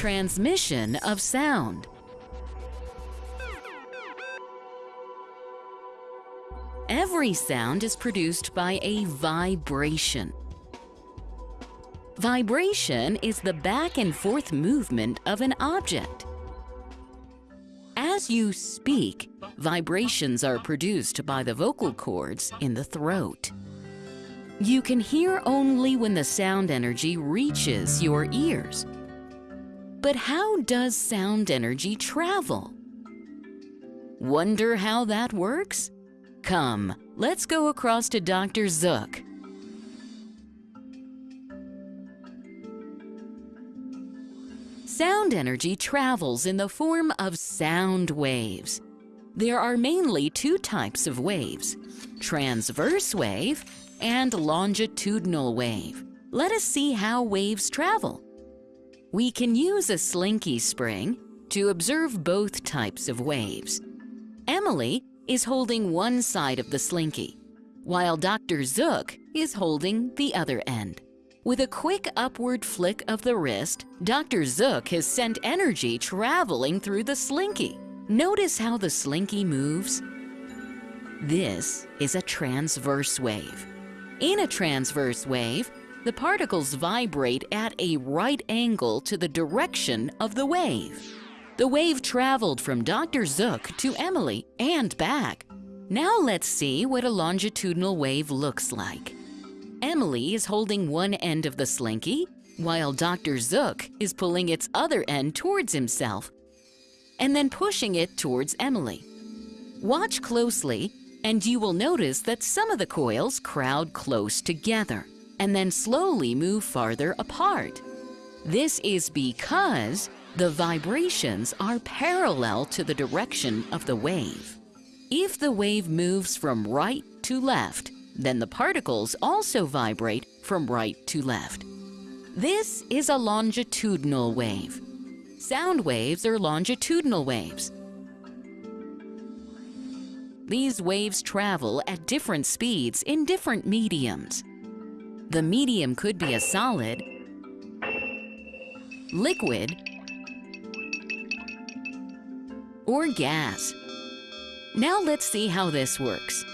Transmission of sound. Every sound is produced by a vibration. Vibration is the back and forth movement of an object. As you speak, vibrations are produced by the vocal cords in the throat. You can hear only when the sound energy reaches your ears. But how does sound energy travel? Wonder how that works? Come, let's go across to Dr. Zook. Sound energy travels in the form of sound waves. There are mainly two types of waves, transverse wave and longitudinal wave. Let us see how waves travel. We can use a slinky spring to observe both types of waves. Emily is holding one side of the slinky, while Dr. Zook is holding the other end. With a quick upward flick of the wrist, Dr. Zook has sent energy traveling through the slinky. Notice how the slinky moves? This is a transverse wave. In a transverse wave, the particles vibrate at a right angle to the direction of the wave. The wave traveled from Dr. Zook to Emily and back. Now let's see what a longitudinal wave looks like. Emily is holding one end of the slinky, while Dr. Zook is pulling its other end towards himself and then pushing it towards Emily. Watch closely and you will notice that some of the coils crowd close together and then slowly move farther apart. This is because the vibrations are parallel to the direction of the wave. If the wave moves from right to left, then the particles also vibrate from right to left. This is a longitudinal wave. Sound waves are longitudinal waves. These waves travel at different speeds in different mediums. The medium could be a solid, liquid, or gas. Now let's see how this works.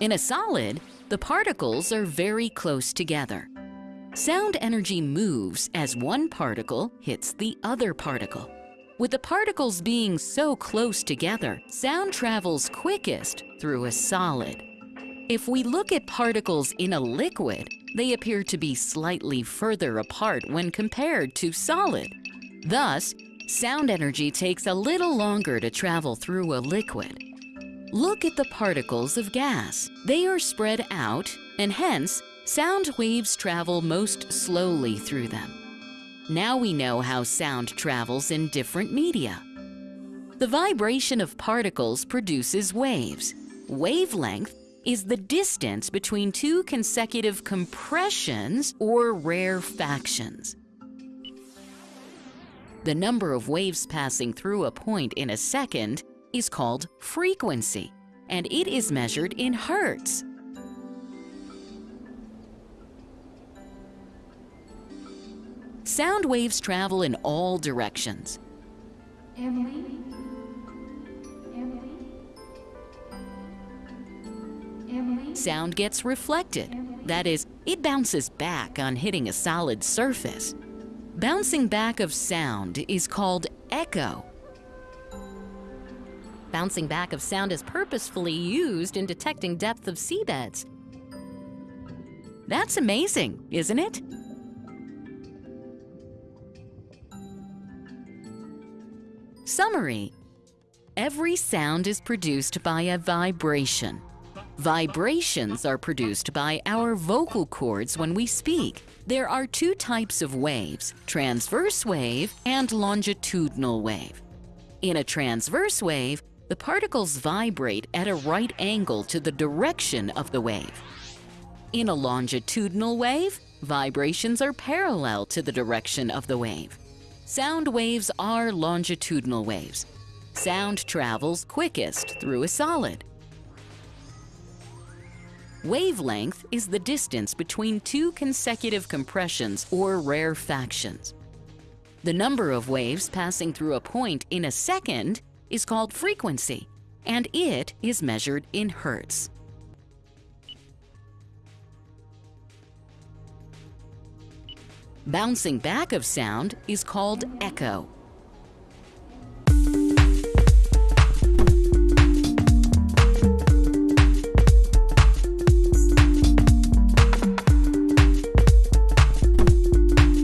In a solid, the particles are very close together. Sound energy moves as one particle hits the other particle. With the particles being so close together, sound travels quickest through a solid. If we look at particles in a liquid, they appear to be slightly further apart when compared to solid. Thus, sound energy takes a little longer to travel through a liquid. Look at the particles of gas. They are spread out, and hence, sound waves travel most slowly through them. Now we know how sound travels in different media. The vibration of particles produces waves. Wavelength is the distance between two consecutive compressions or rarefactions. The number of waves passing through a point in a second is called frequency, and it is measured in hertz. Sound waves travel in all directions. Emily? Sound gets reflected. That is, it bounces back on hitting a solid surface. Bouncing back of sound is called echo. Bouncing back of sound is purposefully used in detecting depth of seabeds. That's amazing, isn't it? Summary. Every sound is produced by a vibration. Vibrations are produced by our vocal cords when we speak. There are two types of waves, transverse wave and longitudinal wave. In a transverse wave, the particles vibrate at a right angle to the direction of the wave. In a longitudinal wave, vibrations are parallel to the direction of the wave. Sound waves are longitudinal waves. Sound travels quickest through a solid. Wavelength is the distance between two consecutive compressions or rarefactions. The number of waves passing through a point in a second is called frequency, and it is measured in hertz. Bouncing back of sound is called echo.